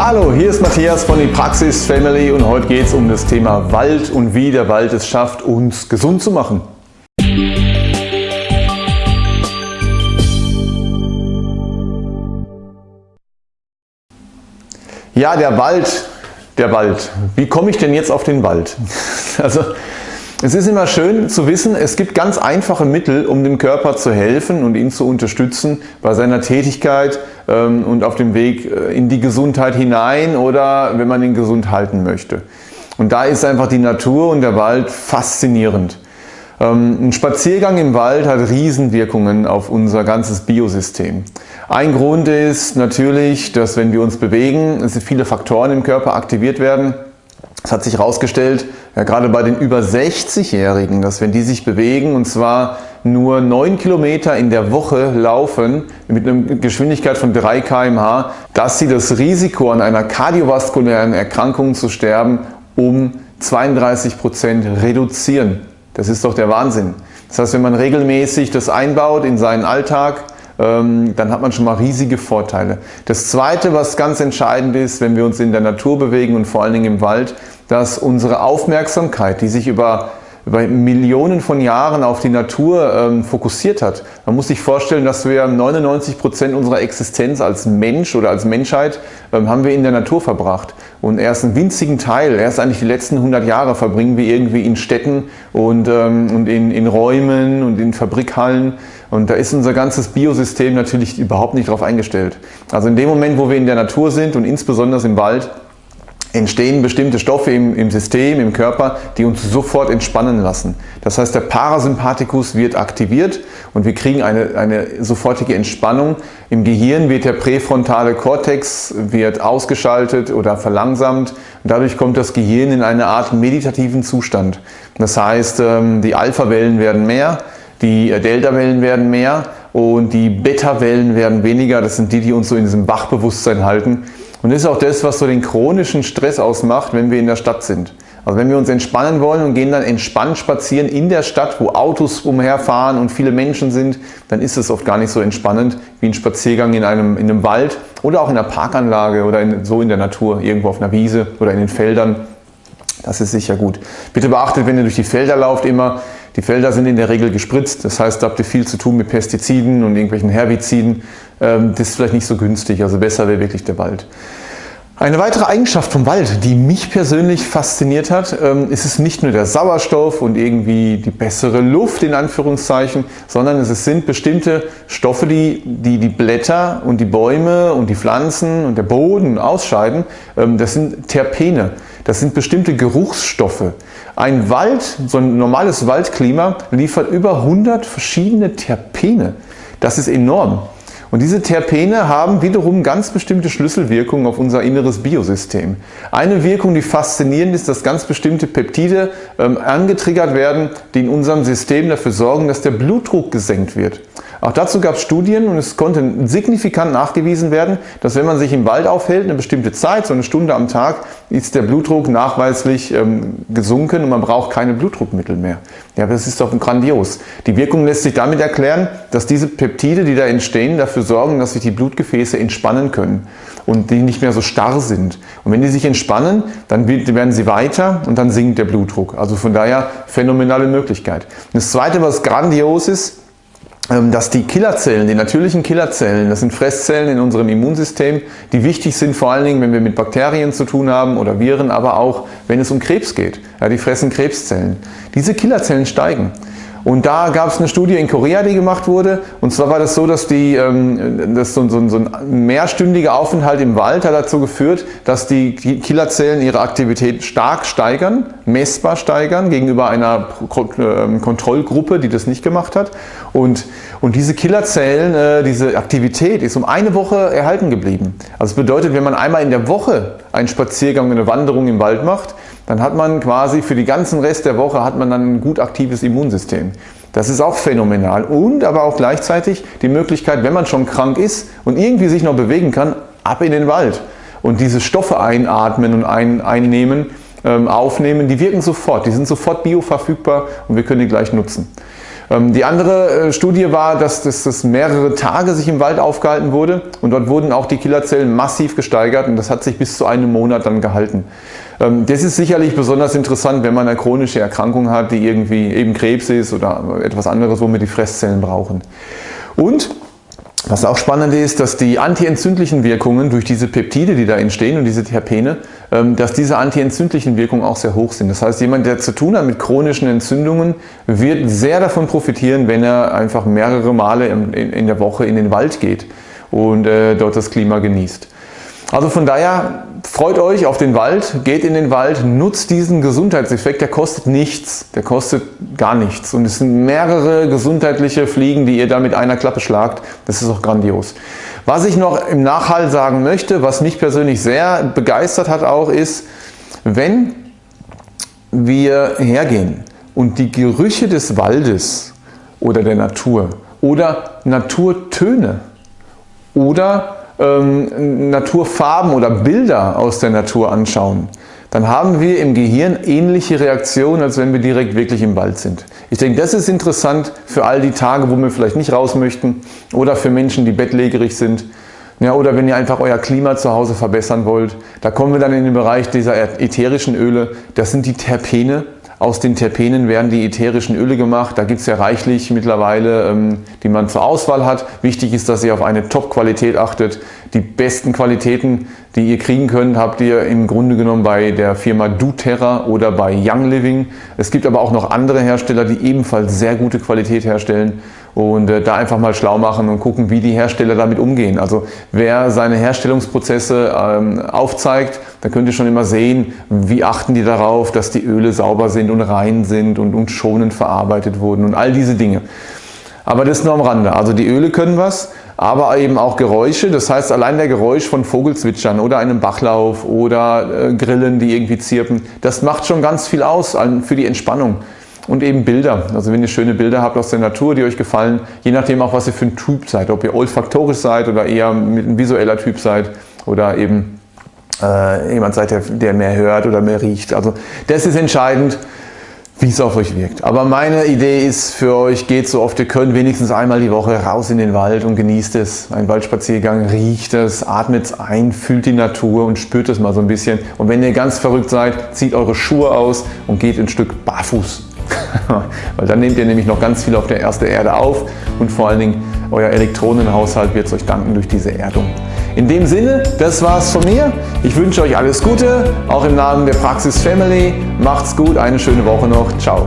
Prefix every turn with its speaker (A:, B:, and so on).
A: Hallo, hier ist Matthias von die Praxis Family und heute geht es um das Thema Wald und wie der Wald es schafft, uns gesund zu machen. Ja, der Wald, der Wald. Wie komme ich denn jetzt auf den Wald? Also es ist immer schön zu wissen, es gibt ganz einfache Mittel, um dem Körper zu helfen und ihn zu unterstützen bei seiner Tätigkeit ähm, und auf dem Weg äh, in die Gesundheit hinein oder wenn man ihn gesund halten möchte. Und da ist einfach die Natur und der Wald faszinierend. Ähm, ein Spaziergang im Wald hat Riesenwirkungen auf unser ganzes Biosystem. Ein Grund ist natürlich, dass wenn wir uns bewegen, viele Faktoren im Körper aktiviert werden. Es hat sich herausgestellt, ja, gerade bei den über 60-Jährigen, dass wenn die sich bewegen und zwar nur 9 Kilometer in der Woche laufen mit einer Geschwindigkeit von 3 km/h, dass sie das Risiko an einer kardiovaskulären Erkrankung zu sterben um 32 Prozent reduzieren. Das ist doch der Wahnsinn. Das heißt, wenn man regelmäßig das einbaut in seinen Alltag, dann hat man schon mal riesige Vorteile. Das zweite, was ganz entscheidend ist, wenn wir uns in der Natur bewegen und vor allen Dingen im Wald, dass unsere Aufmerksamkeit, die sich über über Millionen von Jahren auf die Natur ähm, fokussiert hat. Man muss sich vorstellen, dass wir 99 Prozent unserer Existenz als Mensch oder als Menschheit ähm, haben wir in der Natur verbracht. Und erst einen winzigen Teil, erst eigentlich die letzten 100 Jahre verbringen wir irgendwie in Städten und, ähm, und in, in Räumen und in Fabrikhallen. Und da ist unser ganzes Biosystem natürlich überhaupt nicht darauf eingestellt. Also in dem Moment, wo wir in der Natur sind und insbesondere im Wald, entstehen bestimmte Stoffe im, im, System, im Körper, die uns sofort entspannen lassen. Das heißt, der Parasympathikus wird aktiviert und wir kriegen eine, eine sofortige Entspannung. Im Gehirn wird der präfrontale Kortex wird ausgeschaltet oder verlangsamt und dadurch kommt das Gehirn in eine Art meditativen Zustand. Das heißt, ähm, die Alpha-Wellen werden mehr, die Delta-Wellen werden mehr und die Beta-Wellen werden weniger. Das sind die, die uns so in diesem Wachbewusstsein halten. Und das ist auch das, was so den chronischen Stress ausmacht, wenn wir in der Stadt sind. Also wenn wir uns entspannen wollen und gehen dann entspannt spazieren in der Stadt, wo Autos umherfahren und viele Menschen sind, dann ist es oft gar nicht so entspannend wie ein Spaziergang in einem, in einem Wald oder auch in einer Parkanlage oder in, so in der Natur, irgendwo auf einer Wiese oder in den Feldern. Das ist sicher gut. Bitte beachtet, wenn ihr durch die Felder lauft, immer, die Felder sind in der Regel gespritzt, das heißt, da habt ihr viel zu tun mit Pestiziden und irgendwelchen Herbiziden. Ähm, das ist vielleicht nicht so günstig, also besser wäre wirklich der Wald. Eine weitere Eigenschaft vom Wald, die mich persönlich fasziniert hat, ähm, ist es nicht nur der Sauerstoff und irgendwie die bessere Luft in Anführungszeichen, sondern es sind bestimmte Stoffe, die die, die Blätter und die Bäume und die Pflanzen und der Boden ausscheiden. Ähm, das sind Terpene, das sind bestimmte Geruchsstoffe. Ein Wald, so ein normales Waldklima liefert über 100 verschiedene Terpene. Das ist enorm. Und diese Terpene haben wiederum ganz bestimmte Schlüsselwirkungen auf unser inneres Biosystem. Eine Wirkung, die faszinierend ist, dass ganz bestimmte Peptide ähm, angetriggert werden, die in unserem System dafür sorgen, dass der Blutdruck gesenkt wird. Auch dazu gab es Studien und es konnte signifikant nachgewiesen werden, dass wenn man sich im Wald aufhält, eine bestimmte Zeit, so eine Stunde am Tag, ist der Blutdruck nachweislich ähm, gesunken und man braucht keine Blutdruckmittel mehr. Ja, das ist doch grandios. Die Wirkung lässt sich damit erklären, dass diese Peptide, die da entstehen, dafür sorgen, dass sich die Blutgefäße entspannen können und die nicht mehr so starr sind. Und wenn die sich entspannen, dann werden sie weiter und dann sinkt der Blutdruck. Also von daher phänomenale Möglichkeit. das zweite, was grandios ist, dass die Killerzellen, die natürlichen Killerzellen, das sind Fresszellen in unserem Immunsystem, die wichtig sind vor allen Dingen, wenn wir mit Bakterien zu tun haben oder Viren, aber auch wenn es um Krebs geht. Ja, die fressen Krebszellen. Diese Killerzellen steigen. Und da gab es eine Studie in Korea, die gemacht wurde. Und zwar war das so, dass, die, ähm, dass so, so, so ein mehrstündiger Aufenthalt im Wald hat dazu geführt, dass die Killerzellen ihre Aktivität stark steigern, messbar steigern gegenüber einer ähm, Kontrollgruppe, die das nicht gemacht hat. Und, und diese Killerzellen, äh, diese Aktivität ist um eine Woche erhalten geblieben. Also das bedeutet, wenn man einmal in der Woche einen Spaziergang, eine Wanderung im Wald macht, dann hat man quasi für den ganzen Rest der Woche hat man dann ein gut aktives Immunsystem. Das ist auch phänomenal und aber auch gleichzeitig die Möglichkeit, wenn man schon krank ist und irgendwie sich noch bewegen kann, ab in den Wald und diese Stoffe einatmen und ein, einnehmen, ähm, aufnehmen, die wirken sofort, die sind sofort bioverfügbar und wir können die gleich nutzen. Ähm, die andere äh, Studie war, dass das mehrere Tage sich im Wald aufgehalten wurde und dort wurden auch die Killerzellen massiv gesteigert und das hat sich bis zu einem Monat dann gehalten. Ähm, das ist sicherlich besonders interessant, wenn man eine chronische Erkrankung hat, die irgendwie eben Krebs ist oder etwas anderes, wo wir die Fresszellen brauchen. Und was auch spannend ist, dass die antientzündlichen Wirkungen durch diese Peptide, die da entstehen und diese Terpene, ähm, dass diese antientzündlichen Wirkungen auch sehr hoch sind. Das heißt, jemand, der zu tun hat mit chronischen Entzündungen, wird sehr davon profitieren, wenn er einfach mehrere Male in der Woche in den Wald geht und äh, dort das Klima genießt. Also von daher freut euch auf den Wald, geht in den Wald, nutzt diesen Gesundheitseffekt, der kostet nichts, der kostet gar nichts. Und es sind mehrere gesundheitliche Fliegen, die ihr da mit einer Klappe schlagt, das ist auch grandios. Was ich noch im Nachhalt sagen möchte, was mich persönlich sehr begeistert hat auch ist, wenn wir hergehen und die Gerüche des Waldes oder der Natur oder Naturtöne oder ähm, Naturfarben oder Bilder aus der Natur anschauen, dann haben wir im Gehirn ähnliche Reaktionen, als wenn wir direkt wirklich im Wald sind. Ich denke, das ist interessant für all die Tage, wo wir vielleicht nicht raus möchten oder für Menschen, die bettlägerig sind. Ja, oder wenn ihr einfach euer Klima zu Hause verbessern wollt. Da kommen wir dann in den Bereich dieser ätherischen Öle. Das sind die Terpene. Aus den Terpenen werden die ätherischen Öle gemacht. Da gibt es ja reichlich mittlerweile, ähm, die man zur Auswahl hat. Wichtig ist, dass ihr auf eine Top-Qualität achtet. Die besten Qualitäten, die ihr kriegen könnt, habt ihr im Grunde genommen bei der Firma doTERRA oder bei Young Living. Es gibt aber auch noch andere Hersteller, die ebenfalls sehr gute Qualität herstellen und äh, da einfach mal schlau machen und gucken, wie die Hersteller damit umgehen. Also wer seine Herstellungsprozesse ähm, aufzeigt, da könnt ihr schon immer sehen, wie achten die darauf, dass die Öle sauber sind und rein sind und, und schonend verarbeitet wurden und all diese Dinge. Aber das nur am Rande. Also die Öle können was, aber eben auch Geräusche. Das heißt, allein der Geräusch von Vogelzwitschern oder einem Bachlauf oder äh, Grillen, die irgendwie zirpen, das macht schon ganz viel aus für die Entspannung und eben Bilder. Also wenn ihr schöne Bilder habt aus der Natur, die euch gefallen, je nachdem auch, was ihr für ein Typ seid, ob ihr olfaktorisch seid oder eher ein visueller Typ seid oder eben äh, jemand seid, der, der mehr hört oder mehr riecht. Also das ist entscheidend, wie es auf euch wirkt. Aber meine Idee ist für euch, geht so oft ihr könnt, wenigstens einmal die Woche raus in den Wald und genießt es. Ein Waldspaziergang, riecht es, atmet es ein, fühlt die Natur und spürt es mal so ein bisschen. Und wenn ihr ganz verrückt seid, zieht eure Schuhe aus und geht ein Stück barfuß Weil dann nehmt ihr nämlich noch ganz viel auf der ersten Erde auf und vor allen Dingen euer Elektronenhaushalt wird es euch danken durch diese Erdung. In dem Sinne, das war's von mir. Ich wünsche euch alles Gute, auch im Namen der Praxis Family. Macht's gut, eine schöne Woche noch. Ciao.